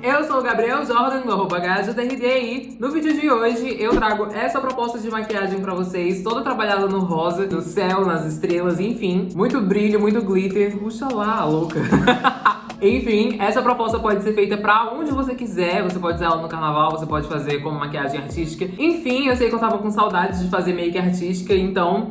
Eu sou o Gabriel Jordan, do arroba e no vídeo de hoje eu trago essa proposta de maquiagem pra vocês, toda trabalhada no rosa, no céu, nas estrelas, enfim. Muito brilho, muito glitter. Puxa lá, louca! Enfim, essa proposta pode ser feita pra onde você quiser. Você pode usar ela no carnaval, você pode fazer como maquiagem artística. Enfim, eu sei que eu tava com saudades de fazer make artística, então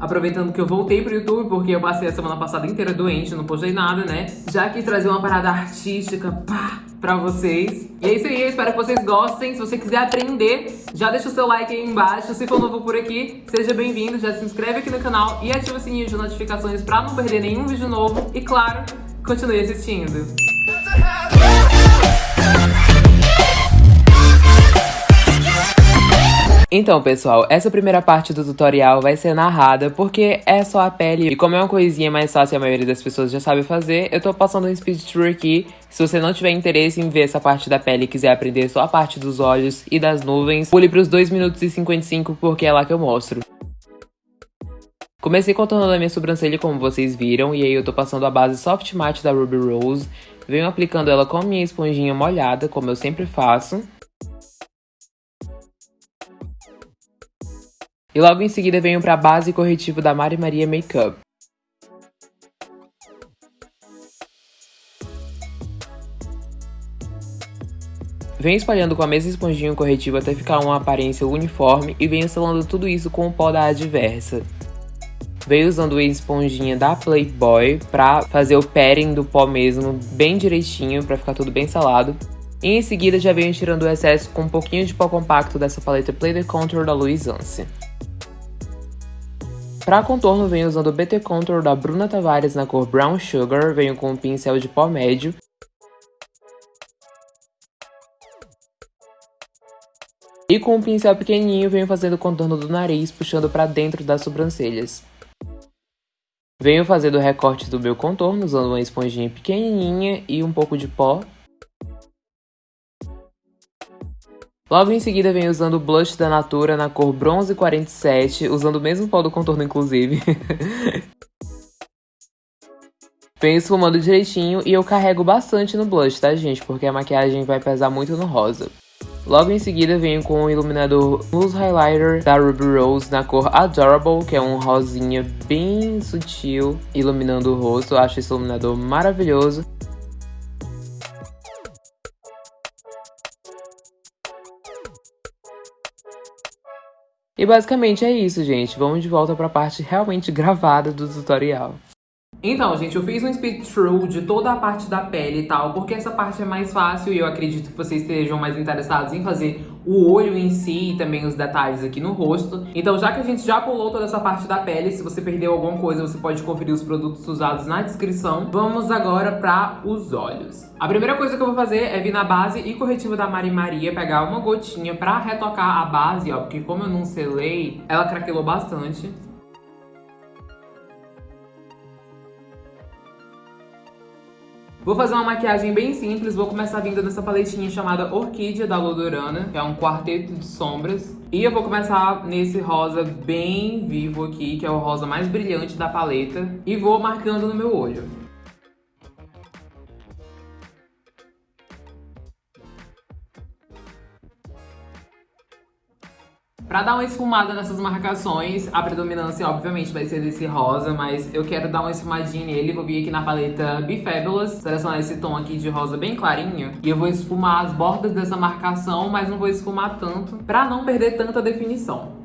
Aproveitando que eu voltei pro YouTube, porque eu passei a semana passada inteira doente, não postei nada, né? Já quis trazer uma parada artística, pá, pra vocês. E é isso aí, eu espero que vocês gostem. Se você quiser aprender, já deixa o seu like aí embaixo. Se for novo por aqui, seja bem-vindo, já se inscreve aqui no canal e ativa o sininho de notificações pra não perder nenhum vídeo novo. E claro, continue assistindo. Então, pessoal, essa primeira parte do tutorial vai ser narrada porque é só a pele e como é uma coisinha mais fácil e a maioria das pessoas já sabe fazer, eu tô passando um speed tour aqui. Se você não tiver interesse em ver essa parte da pele e quiser aprender só a parte dos olhos e das nuvens, pule pros 2 minutos e 55 porque é lá que eu mostro. Comecei contornando a minha sobrancelha como vocês viram, e aí eu tô passando a base Soft Matte da Ruby Rose. Venho aplicando ela com minha esponjinha molhada, como eu sempre faço. E logo em seguida venho para a base corretivo da Mari Maria Makeup. Venho espalhando com a mesma esponjinha corretivo até ficar uma aparência uniforme e venho selando tudo isso com o pó da Adversa. Venho usando a esponjinha da Playboy pra fazer o pairing do pó mesmo bem direitinho, pra ficar tudo bem salado. E em seguida já venho tirando o excesso com um pouquinho de pó compacto dessa paleta Play the Contour da Louis Anse. Para contorno, venho usando o BT Contour da Bruna Tavares na cor Brown Sugar, venho com um pincel de pó médio. E com um pincel pequenininho, venho fazendo o contorno do nariz, puxando para dentro das sobrancelhas. Venho fazendo o recorte do meu contorno, usando uma esponjinha pequenininha e um pouco de pó. Logo em seguida vem usando o blush da Natura na cor Bronze 47, usando o mesmo pó do contorno inclusive. Vem esfumando direitinho e eu carrego bastante no blush, tá gente? Porque a maquiagem vai pesar muito no rosa. Logo em seguida venho com o iluminador Mousse Highlighter da Ruby Rose na cor Adorable, que é um rosinha bem sutil, iluminando o rosto. Acho esse iluminador maravilhoso. E basicamente é isso, gente. Vamos de volta para a parte realmente gravada do tutorial. Então, gente, eu fiz um speed through de toda a parte da pele e tal, porque essa parte é mais fácil e eu acredito que vocês estejam mais interessados em fazer o olho em si e também os detalhes aqui no rosto. Então, já que a gente já pulou toda essa parte da pele, se você perdeu alguma coisa, você pode conferir os produtos usados na descrição. Vamos agora para os olhos. A primeira coisa que eu vou fazer é vir na base e corretivo da Mari Maria, pegar uma gotinha pra retocar a base, ó, porque como eu não selei, ela craquelou bastante. Vou fazer uma maquiagem bem simples, vou começar vindo nessa paletinha chamada Orquídea da Lodorana, que é um quarteto de sombras. E eu vou começar nesse rosa bem vivo aqui, que é o rosa mais brilhante da paleta. E vou marcando no meu olho. Pra dar uma esfumada nessas marcações, a predominância obviamente vai ser desse rosa, mas eu quero dar uma esfumadinha nele. Vou vir aqui na paleta Be Fabulous, selecionar esse tom aqui de rosa bem clarinho. E eu vou esfumar as bordas dessa marcação, mas não vou esfumar tanto, pra não perder tanta definição.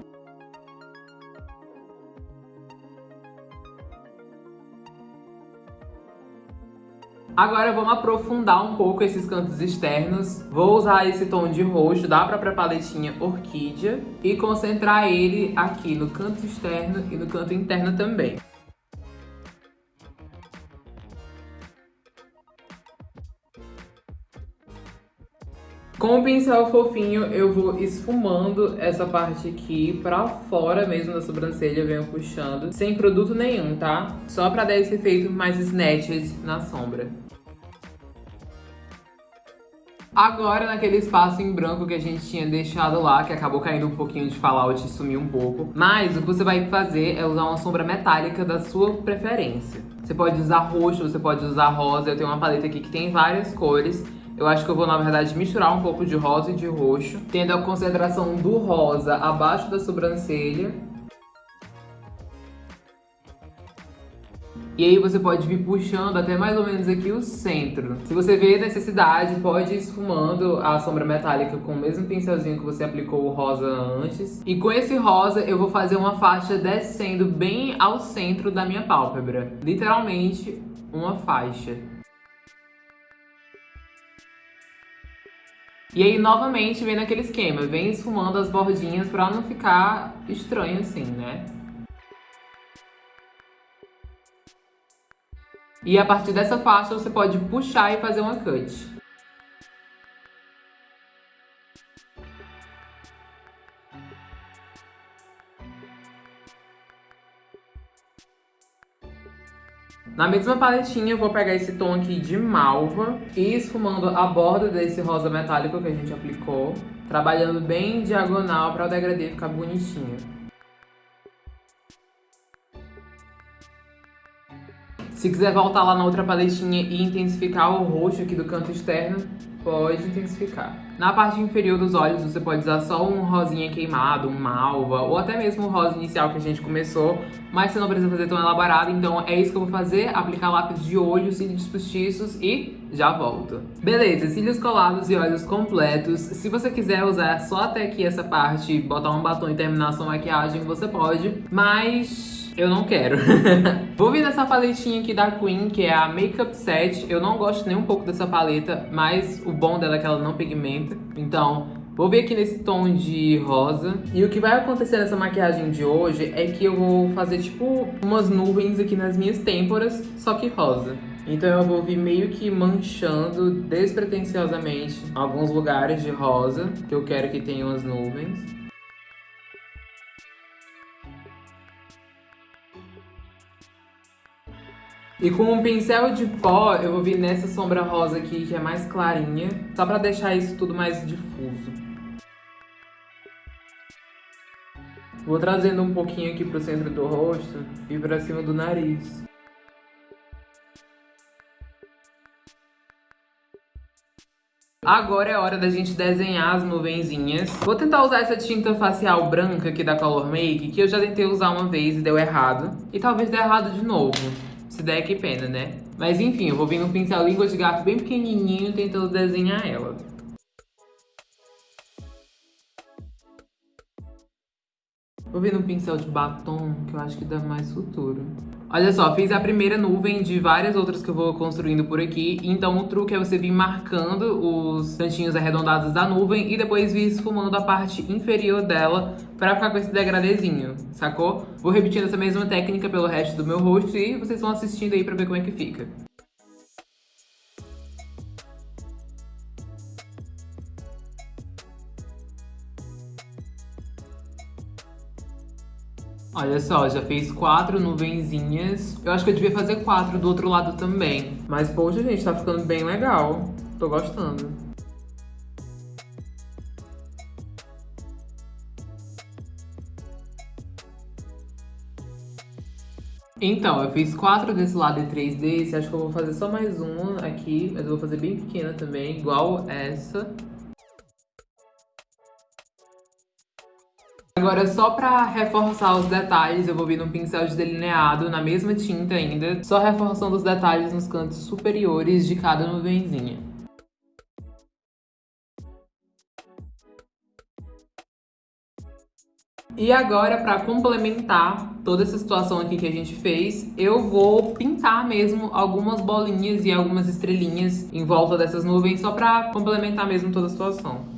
Agora vamos aprofundar um pouco esses cantos externos. Vou usar esse tom de roxo da própria paletinha Orquídea e concentrar ele aqui no canto externo e no canto interno também. Com o pincel fofinho, eu vou esfumando essa parte aqui pra fora mesmo da sobrancelha, venho puxando, sem produto nenhum, tá? Só pra dar esse efeito mais snatched na sombra. Agora, naquele espaço em branco que a gente tinha deixado lá, que acabou caindo um pouquinho de fallout e sumiu um pouco. Mas o que você vai fazer é usar uma sombra metálica da sua preferência. Você pode usar roxo, você pode usar rosa. Eu tenho uma paleta aqui que tem várias cores. Eu acho que eu vou, na verdade, misturar um pouco de rosa e de roxo, tendo a concentração do rosa abaixo da sobrancelha E aí você pode vir puxando até mais ou menos aqui o centro. Se você vê necessidade, pode ir esfumando a sombra metálica com o mesmo pincelzinho que você aplicou o rosa antes. E com esse rosa eu vou fazer uma faixa descendo bem ao centro da minha pálpebra. Literalmente uma faixa. E aí, novamente, vem naquele esquema, vem esfumando as bordinhas pra não ficar estranho assim, né? E a partir dessa faixa você pode puxar e fazer uma cut. Na mesma paletinha eu vou pegar esse tom aqui de malva e esfumando a borda desse rosa metálico que a gente aplicou, trabalhando bem diagonal para o degradê ficar bonitinho. Se quiser voltar lá na outra paletinha e intensificar o roxo aqui do canto externo, pode intensificar. Na parte inferior dos olhos, você pode usar só um rosinha queimado, um malva, ou até mesmo o rosa inicial que a gente começou, mas você não precisa fazer tão elaborado, então é isso que eu vou fazer, aplicar lápis de olho, cílios postiços e já volto. Beleza, cílios colados e olhos completos. Se você quiser usar só até aqui essa parte, botar um batom e terminar sua maquiagem, você pode, mas eu não quero. Vou vir nessa paletinha aqui da Queen, que é a Makeup Set. Eu não gosto nem um pouco dessa paleta, mas o bom dela é que ela não pigmenta. Então, vou vir aqui nesse tom de rosa. E o que vai acontecer nessa maquiagem de hoje é que eu vou fazer, tipo, umas nuvens aqui nas minhas têmporas, só que rosa. Então eu vou vir meio que manchando despretensiosamente alguns lugares de rosa, que eu quero que tenham as nuvens. E com um pincel de pó, eu vou vir nessa sombra rosa aqui, que é mais clarinha, só pra deixar isso tudo mais difuso. Vou trazendo um pouquinho aqui pro centro do rosto e pra cima do nariz. Agora é hora da gente desenhar as nuvenzinhas. Vou tentar usar essa tinta facial branca aqui da Color Make, que eu já tentei usar uma vez e deu errado. E talvez dê errado de novo. Se der, que pena, né? Mas enfim, eu vou vir no pincel língua de gato bem pequenininho tentando desenhar ela. Vou vir no pincel de batom, que eu acho que dá mais futuro. Olha só, fiz a primeira nuvem de várias outras que eu vou construindo por aqui. Então o truque é você vir marcando os cantinhos arredondados da nuvem e depois vir esfumando a parte inferior dela pra ficar com esse degradezinho, sacou? Vou repetindo essa mesma técnica pelo resto do meu rosto e vocês vão assistindo aí pra ver como é que fica. Olha só, já fez quatro nuvenzinhas. Eu acho que eu devia fazer quatro do outro lado também. Mas, poxa, gente, tá ficando bem legal. Tô gostando. Então, eu fiz quatro desse lado e três desse. Acho que eu vou fazer só mais uma aqui. Mas eu vou fazer bem pequena também, igual essa. Agora, só pra reforçar os detalhes, eu vou vir num pincel de delineado, na mesma tinta ainda, só reforçando os detalhes nos cantos superiores de cada nuvenzinha. E agora, para complementar toda essa situação aqui que a gente fez, eu vou pintar mesmo algumas bolinhas e algumas estrelinhas em volta dessas nuvens, só para complementar mesmo toda a situação.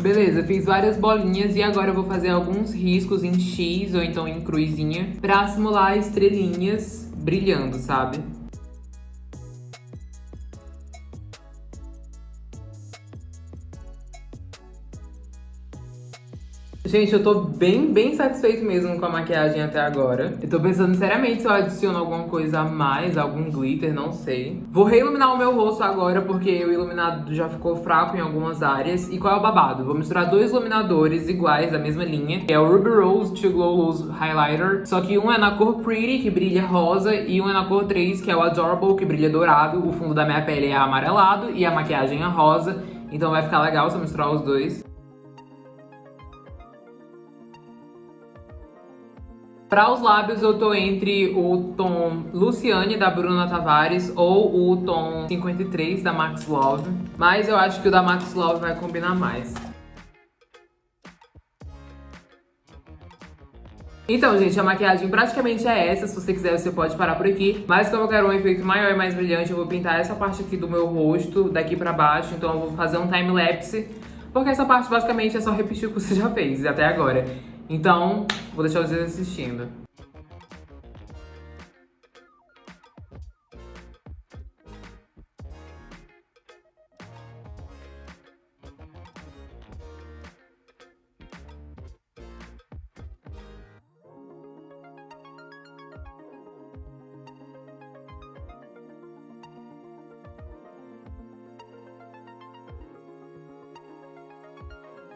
Beleza, fiz várias bolinhas e agora eu vou fazer alguns riscos em X ou então em cruzinha pra simular estrelinhas brilhando, sabe? Gente, eu tô bem, bem satisfeito mesmo com a maquiagem até agora. Eu tô pensando seriamente se eu adiciono alguma coisa a mais, algum glitter, não sei. Vou reiluminar o meu rosto agora, porque o iluminado já ficou fraco em algumas áreas. E qual é o babado? Vou misturar dois iluminadores iguais, da mesma linha. Que é o Ruby Rose To Glow Loose Highlighter. Só que um é na cor Pretty, que brilha rosa. E um é na cor 3, que é o Adorable, que brilha dourado. O fundo da minha pele é amarelado e a maquiagem é rosa. Então vai ficar legal se eu misturar os dois. Para os lábios eu tô entre o tom Luciane da Bruna Tavares ou o tom 53 da Max Love, mas eu acho que o da Max Love vai combinar mais. Então, gente, a maquiagem praticamente é essa. Se você quiser, você pode parar por aqui. Mas como eu quero um efeito maior e mais brilhante, eu vou pintar essa parte aqui do meu rosto, daqui pra baixo. Então eu vou fazer um time-lapse, porque essa parte basicamente é só repetir o que você já fez até agora. Então, vou deixar vocês assistindo.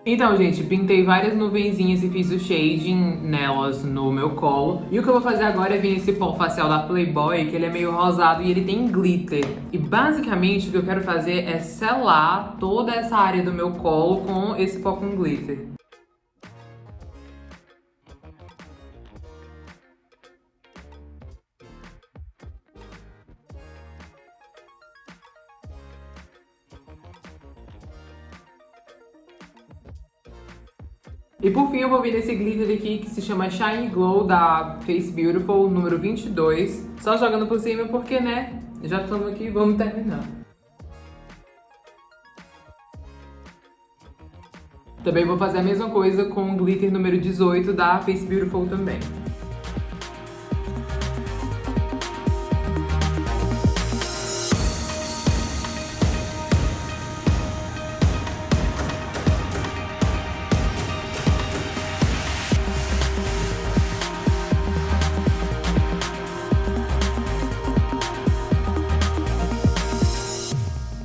Então, gente, pintei várias nuvenzinhas e fiz o shading nelas no meu colo. E o que eu vou fazer agora é vir esse pó facial da Playboy, que ele é meio rosado e ele tem glitter. E basicamente o que eu quero fazer é selar toda essa área do meu colo com esse pó com glitter. E por fim eu vou vir nesse glitter aqui que se chama Shine Glow da Face Beautiful, número 22. Só jogando por cima porque, né, já estamos aqui, vamos terminar. Também vou fazer a mesma coisa com o glitter número 18 da Face Beautiful também.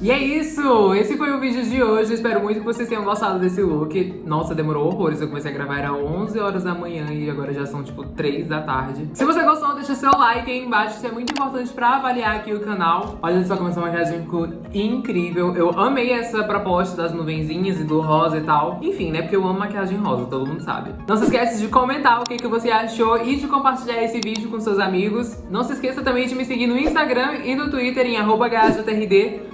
E é isso! Esse foi o vídeo de hoje. Espero muito que vocês tenham gostado desse look. Nossa, demorou horrores. Eu comecei a gravar, era 11 horas da manhã e agora já são, tipo, 3 da tarde. Se você gostou, deixa seu like aí embaixo. Isso é muito importante pra avaliar aqui o canal. Olha só como essa maquiagem ficou incrível. Eu amei essa proposta das nuvenzinhas e do rosa e tal. Enfim, né? Porque eu amo maquiagem rosa, todo mundo sabe. Não se esquece de comentar o que, que você achou e de compartilhar esse vídeo com seus amigos. Não se esqueça também de me seguir no Instagram e no Twitter em arroba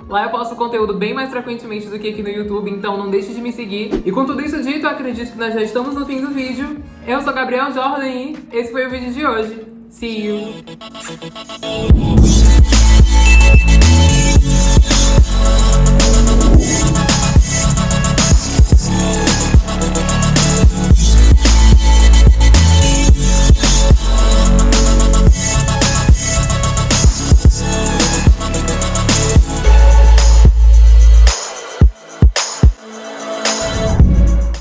Lá eu posto conteúdo bem mais frequentemente do que aqui no YouTube, então não deixe de me seguir. E com tudo isso dito, acredito que nós já estamos no fim do vídeo. Eu sou Gabriel Jordan e esse foi o vídeo de hoje. See you!